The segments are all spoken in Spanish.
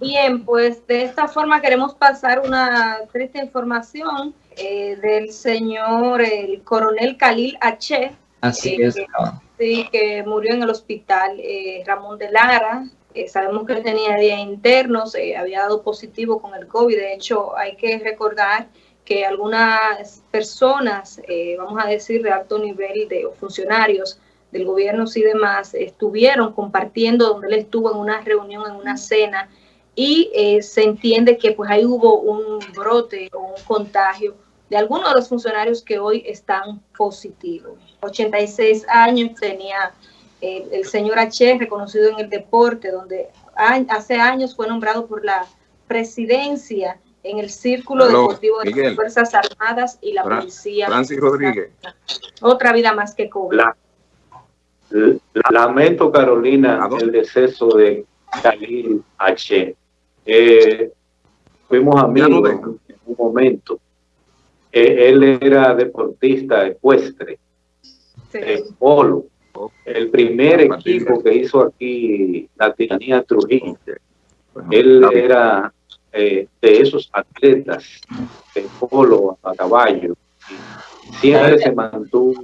Bien, pues de esta forma queremos pasar una triste información eh, del señor el coronel Khalil H. Así eh, es. que- sí, que murió en el hospital eh, Ramón de Lara. Sabemos que tenía días internos, había dado positivo con el COVID. De hecho, hay que recordar que algunas personas, eh, vamos a decir, de alto nivel de o funcionarios del gobierno y demás, estuvieron compartiendo donde él estuvo en una reunión, en una cena, y eh, se entiende que pues ahí hubo un brote o un contagio de algunos de los funcionarios que hoy están positivos. 86 años tenía eh, el señor H, reconocido en el deporte, donde a- hace años fue nombrado por la presidencia en el Círculo Deportivo de Miguel. las Fuerzas Armadas y la Fra- Policía. Francis Rodríguez. Otra vida más que cobra. Lamento, Carolina, el deceso de Khalil H. Eh, fuimos amigos en un momento. Eh, él era deportista ecuestre, Sí. de polo. El primer equipo que hizo aquí la tiranía Trujillo. Bueno, Él era eh, de esos atletas de polo a caballo. Y siempre se mantuvo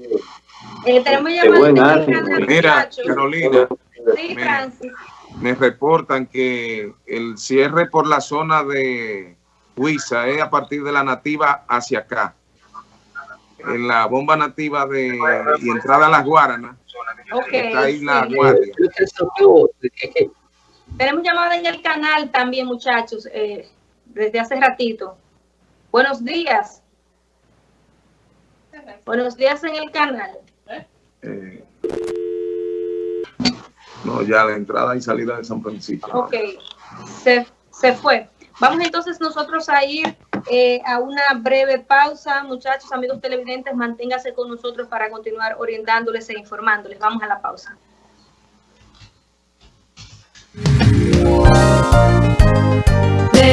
Eh, tenemos canal, Mira, muchachos. Carolina, Sí, me- Francis. me reportan que el cierre por la zona de Huiza es a partir de la nativa hacia acá. En la bomba nativa de y entrada a las Guaranas, Ok, está ahí la sí. guardia. Tenemos llamada en el canal también, muchachos, eh, desde hace ratito. Buenos días. Buenos días en el canal. Eh, no, ya la entrada y salida de San Francisco. Ok, se, se fue. Vamos entonces nosotros a ir eh, a una breve pausa. Muchachos, amigos televidentes, manténgase con nosotros para continuar orientándoles e informándoles. Vamos a la pausa.